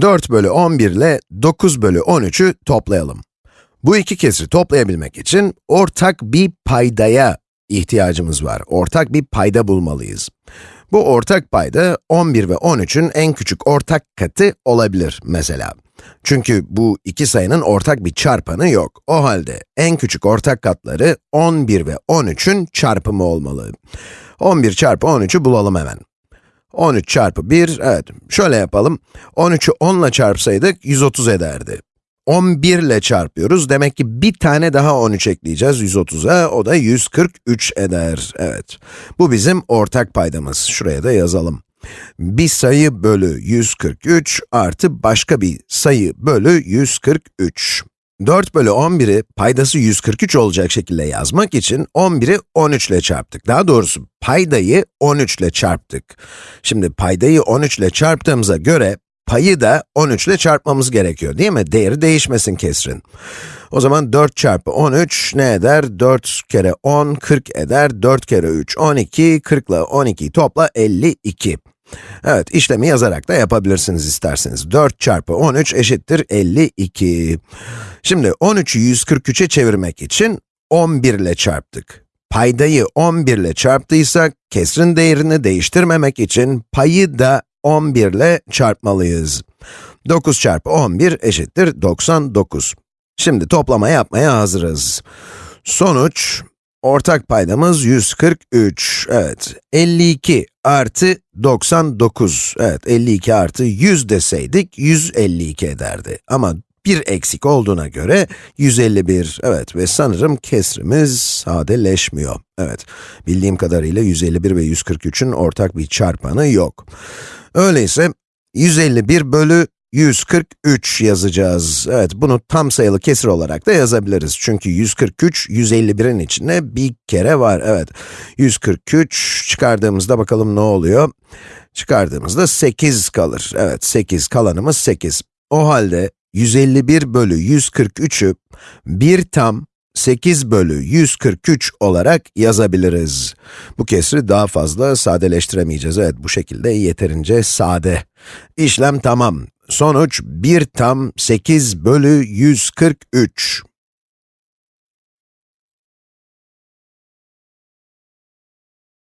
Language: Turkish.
4 bölü 11 ile 9 bölü 13'ü toplayalım. Bu iki kesri toplayabilmek için ortak bir paydaya ihtiyacımız var. Ortak bir payda bulmalıyız. Bu ortak payda 11 ve 13'ün en küçük ortak katı olabilir mesela. Çünkü bu iki sayının ortak bir çarpanı yok. O halde en küçük ortak katları 11 ve 13'ün çarpımı olmalı. 11 çarpı 13'ü bulalım hemen. 13 çarpı 1, evet, şöyle yapalım. 13'ü 10 ile çarpsaydık 130 ederdi. 11 ile çarpıyoruz, demek ki bir tane daha 13 ekleyeceğiz 130'a, o da 143 eder. Evet, bu bizim ortak paydamız. Şuraya da yazalım. Bir sayı bölü 143 artı başka bir sayı bölü 143. 4 bölü 11'i paydası 143 olacak şekilde yazmak için 11'i 13 ile çarptık. Daha doğrusu paydayı 13 ile çarptık. Şimdi paydayı 13 ile çarptığımıza göre payı da 13 ile çarpmamız gerekiyor değil mi? Değeri değişmesin kesrin. O zaman 4 çarpı 13 ne eder? 4 kere 10, 40 eder. 4 kere 3, 12, 40 ile 12'yi topla 52. Evet, işlemi yazarak da yapabilirsiniz isterseniz. 4 çarpı 13 eşittir 52. Şimdi 13'ü 143'e çevirmek için 11 ile çarptık. Paydayı 11 ile çarptıysak, kesrin değerini değiştirmemek için payı da 11 ile çarpmalıyız. 9 çarpı 11 eşittir 99. Şimdi toplama yapmaya hazırız. Sonuç, ortak paydamız 143. Evet, 52 artı 99. Evet, 52 artı 100 deseydik 152 ederdi. Ama bir eksik olduğuna göre 151. Evet ve sanırım kesrimiz sadeleşmiyor. Evet, bildiğim kadarıyla 151 ve 143'ün ortak bir çarpanı yok. Öyleyse 151 bölü 143 yazacağız. Evet, bunu tam sayılı kesir olarak da yazabiliriz. Çünkü 143, 151'in içinde bir kere var. Evet, 143 çıkardığımızda bakalım ne oluyor? Çıkardığımızda 8 kalır. Evet, 8, kalanımız 8. O halde 151 bölü 143'ü 1 tam 8 bölü 143 olarak yazabiliriz. Bu kesri daha fazla sadeleştiremeyeceğiz. Evet, bu şekilde yeterince sade. İşlem tamam. Sonuç 1 tam 8 bölü 143.